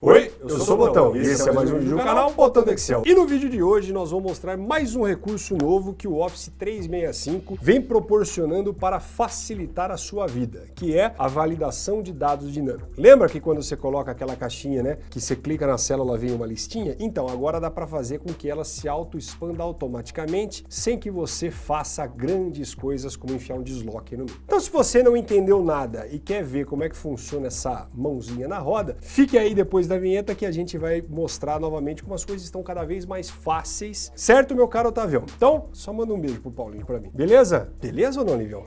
Wait. Eu, eu sou o Botão e esse é mais um vídeo do canal Botão do Excel. E no vídeo de hoje nós vamos mostrar mais um recurso novo que o Office 365 vem proporcionando para facilitar a sua vida, que é a validação de dados dinâmicos. Lembra que quando você coloca aquela caixinha, né, que você clica na célula vem uma listinha? Então, agora dá para fazer com que ela se auto-expanda automaticamente, sem que você faça grandes coisas como enfiar um desloque no meio. Então, se você não entendeu nada e quer ver como é que funciona essa mãozinha na roda, fique aí depois da vinheta que a gente vai mostrar novamente como as coisas estão cada vez mais fáceis. Certo, meu caro Otavião? Então, só manda um beijo pro Paulinho pra mim. Beleza? Beleza ou não, Livião?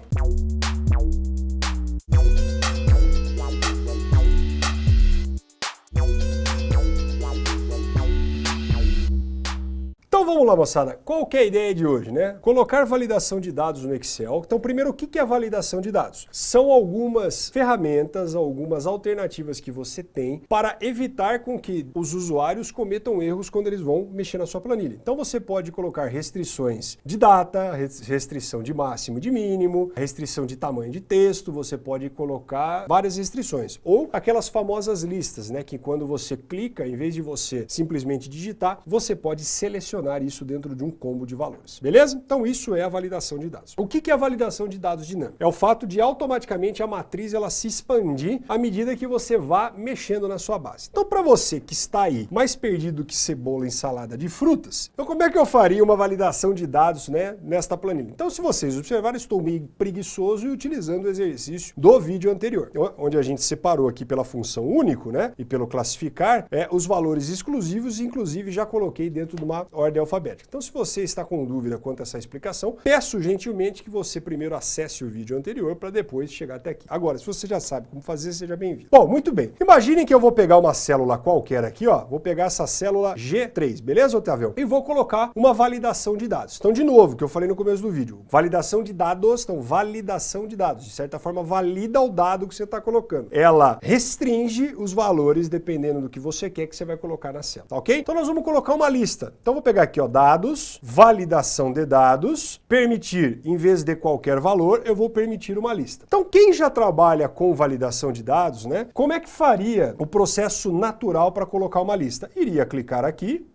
Vamos lá, moçada. Qual que é a ideia de hoje, né? Colocar validação de dados no Excel. Então, primeiro, o que é a validação de dados? São algumas ferramentas, algumas alternativas que você tem para evitar com que os usuários cometam erros quando eles vão mexer na sua planilha. Então, você pode colocar restrições de data, restrição de máximo e de mínimo, restrição de tamanho de texto, você pode colocar várias restrições. Ou aquelas famosas listas, né? Que quando você clica, em vez de você simplesmente digitar, você pode selecionar isso dentro de um combo de valores. Beleza? Então isso é a validação de dados. O que é a validação de dados dinâmica? É o fato de automaticamente a matriz ela se expandir à medida que você vá mexendo na sua base. Então para você que está aí mais perdido que cebola em salada de frutas, então como é que eu faria uma validação de dados né, nesta planilha? Então se vocês observarem, estou meio preguiçoso e utilizando o exercício do vídeo anterior, onde a gente separou aqui pela função único né, e pelo classificar é, os valores exclusivos, inclusive já coloquei dentro de uma ordem alfabética. Então, se você está com dúvida quanto a essa explicação, peço gentilmente que você primeiro acesse o vídeo anterior para depois chegar até aqui. Agora, se você já sabe como fazer, seja bem-vindo. Bom, muito bem. Imaginem que eu vou pegar uma célula qualquer aqui, ó. Vou pegar essa célula G3, beleza, Otávio? E vou colocar uma validação de dados. Então, de novo, que eu falei no começo do vídeo, validação de dados, então, validação de dados. De certa forma, valida o dado que você está colocando. Ela restringe os valores dependendo do que você quer que você vai colocar na célula, tá ok? Então, nós vamos colocar uma lista. Então, vou pegar aqui, ó, dados, validação de dados, permitir, em vez de qualquer valor, eu vou permitir uma lista. Então, quem já trabalha com validação de dados, né, como é que faria o processo natural para colocar uma lista? Iria clicar aqui,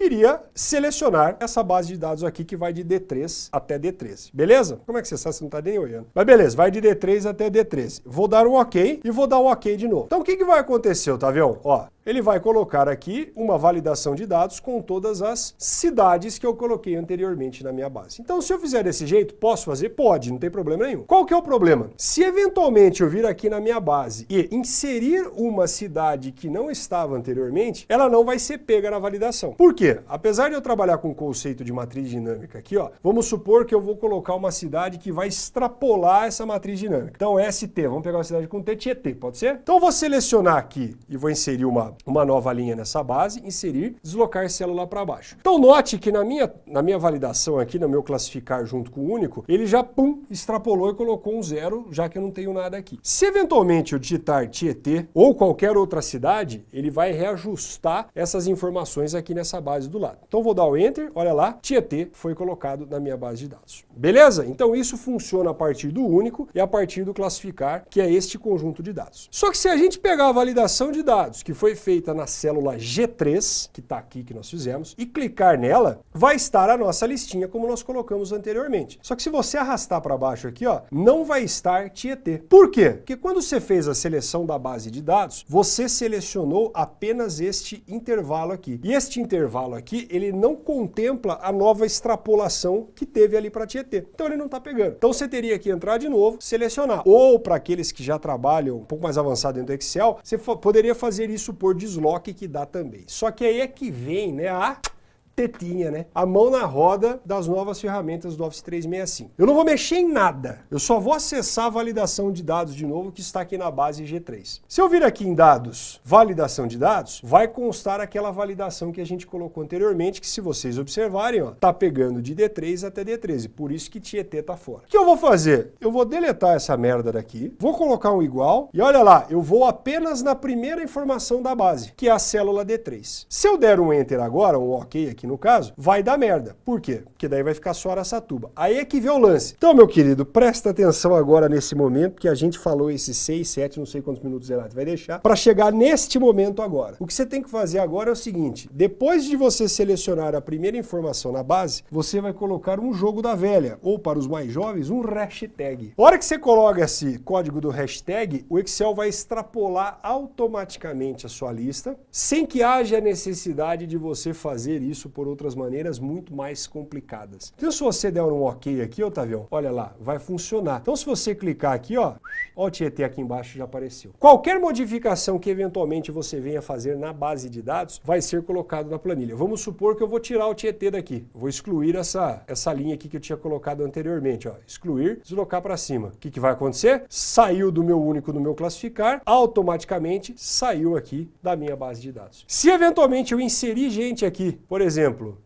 iria selecionar essa base de dados aqui que vai de D3 até D13. Beleza? Como é que você sabe? Você não está nem olhando. Mas beleza, vai de D3 até D13. Vou dar um OK e vou dar um OK de novo. Então o que, que vai acontecer, Otavião? Ó, ele vai colocar aqui uma validação de dados com todas as cidades que eu coloquei anteriormente na minha base. Então, se eu fizer desse jeito, posso fazer? Pode, não tem problema nenhum. Qual que é o problema? Se eventualmente eu vir aqui na minha base e inserir uma cidade que não estava anteriormente, ela não vai ser pega na validação. Por quê? Apesar de eu trabalhar com o conceito de matriz dinâmica aqui, ó, vamos supor que eu vou colocar uma cidade que vai extrapolar essa matriz dinâmica. Então, ST, vamos pegar uma cidade com T, Tietê, pode ser? Então, eu vou selecionar aqui e vou inserir uma uma, nova linha nessa base, inserir, deslocar célula para baixo. Então note que na minha, na minha validação aqui, no meu classificar junto com o único, ele já, pum, extrapolou e colocou um zero, já que eu não tenho nada aqui. Se eventualmente eu digitar Tietê ou qualquer outra cidade, ele vai reajustar essas informações aqui nessa base do lado. Então vou dar o Enter, olha lá, Tietê foi colocado na minha base de dados. Beleza? Então isso funciona a partir do único e a partir do classificar, que é este conjunto de dados. Só que se a gente pegar a validação de dados que foi feita na célula G3, que está aqui que nós fizemos, e clicar nela, vai estar a nossa listinha como nós colocamos anteriormente. Só que se você arrastar para baixo aqui, ó, não vai estar Tietê. Por quê? Porque quando você fez a seleção da base de dados, você selecionou apenas este intervalo aqui. E este intervalo aqui, ele não contempla a nova extrapolação que teve ali para Tietê. Então ele não está pegando. Então você teria que entrar de novo, selecionar. Ou para aqueles que já trabalham um pouco mais avançado dentro do Excel, você poderia fazer isso por desloque que dá também. Só que aí é que vem né, a tetinha, né? A mão na roda das novas ferramentas do Office 365. Eu não vou mexer em nada, eu só vou acessar a validação de dados de novo que está aqui na base G3. Se eu vir aqui em dados, validação de dados, vai constar aquela validação que a gente colocou anteriormente, que se vocês observarem, ó, tá pegando de D3 até D13, por isso que Tietê tá fora. O que eu vou fazer? Eu vou deletar essa merda daqui, vou colocar um igual, e olha lá, eu vou apenas na primeira informação da base, que é a célula D3. Se eu der um Enter agora, um OK aqui no caso, vai dar merda. Por quê? Porque daí vai ficar só Araçatuba. Aí é que vê o lance. Então, meu querido, presta atenção agora nesse momento, que a gente falou esses 6, 7, não sei quantos minutos Renato vai deixar, para chegar neste momento agora. O que você tem que fazer agora é o seguinte, depois de você selecionar a primeira informação na base, você vai colocar um jogo da velha, ou para os mais jovens, um hashtag. A hora que você coloca esse código do hashtag, o Excel vai extrapolar automaticamente a sua lista, sem que haja necessidade de você fazer isso por outras maneiras muito mais complicadas. Então se você der um ok aqui, Otavião, olha lá, vai funcionar. Então se você clicar aqui, ó, ó o Tietê aqui embaixo já apareceu. Qualquer modificação que eventualmente você venha fazer na base de dados vai ser colocado na planilha. Vamos supor que eu vou tirar o Tietê daqui. Vou excluir essa, essa linha aqui que eu tinha colocado anteriormente, ó, excluir, deslocar para cima. O que, que vai acontecer? Saiu do meu único no meu classificar, automaticamente saiu aqui da minha base de dados. Se eventualmente eu inserir gente aqui, por exemplo,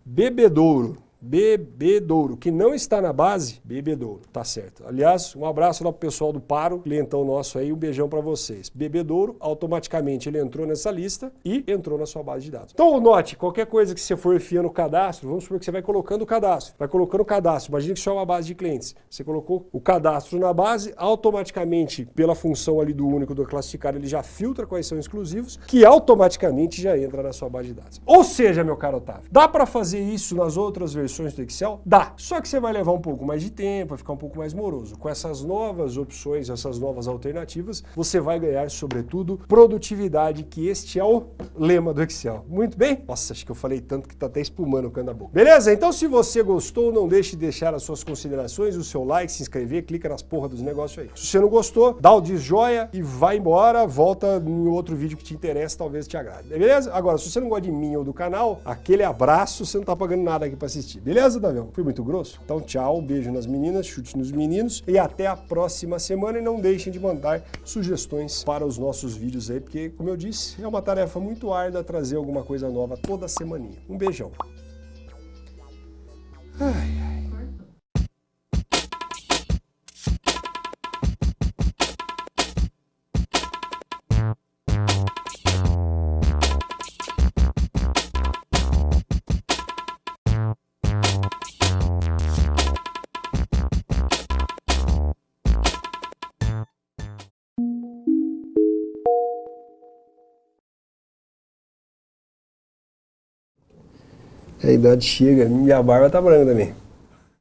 bebedouro, Bebedouro, que não está na base, Bebedouro, tá certo. Aliás, um abraço lá pro pessoal do Paro, clientão nosso aí, um beijão para vocês. Bebedouro, automaticamente ele entrou nessa lista e entrou na sua base de dados. Então, note, qualquer coisa que você for enfiando o cadastro, vamos supor que você vai colocando o cadastro, vai colocando o cadastro, imagina que isso é uma base de clientes. Você colocou o cadastro na base, automaticamente, pela função ali do único do classificar, ele já filtra quais são exclusivos, que automaticamente já entra na sua base de dados. Ou seja, meu caro Otávio, dá para fazer isso nas outras versões versões do Excel? Dá. Só que você vai levar um pouco mais de tempo, vai ficar um pouco mais moroso. Com essas novas opções, essas novas alternativas, você vai ganhar, sobretudo, produtividade, que este é o lema do Excel. Muito bem? Nossa, acho que eu falei tanto que tá até espumando o canto da boca. Beleza? Então, se você gostou, não deixe de deixar as suas considerações, o seu like, se inscrever, clica nas porra dos negócios aí. Se você não gostou, dá o desjoia e vai embora, volta em outro vídeo que te interessa, talvez te agrade. Beleza? Agora, se você não gosta de mim ou do canal, aquele abraço, você não tá pagando nada aqui para assistir. Beleza, Davião? Fui muito grosso? Então tchau, beijo nas meninas, chute nos meninos e até a próxima semana. E não deixem de mandar sugestões para os nossos vídeos aí, porque, como eu disse, é uma tarefa muito árdua trazer alguma coisa nova toda semaninha. Um beijão. Ai. A idade chega, minha barba tá branca também.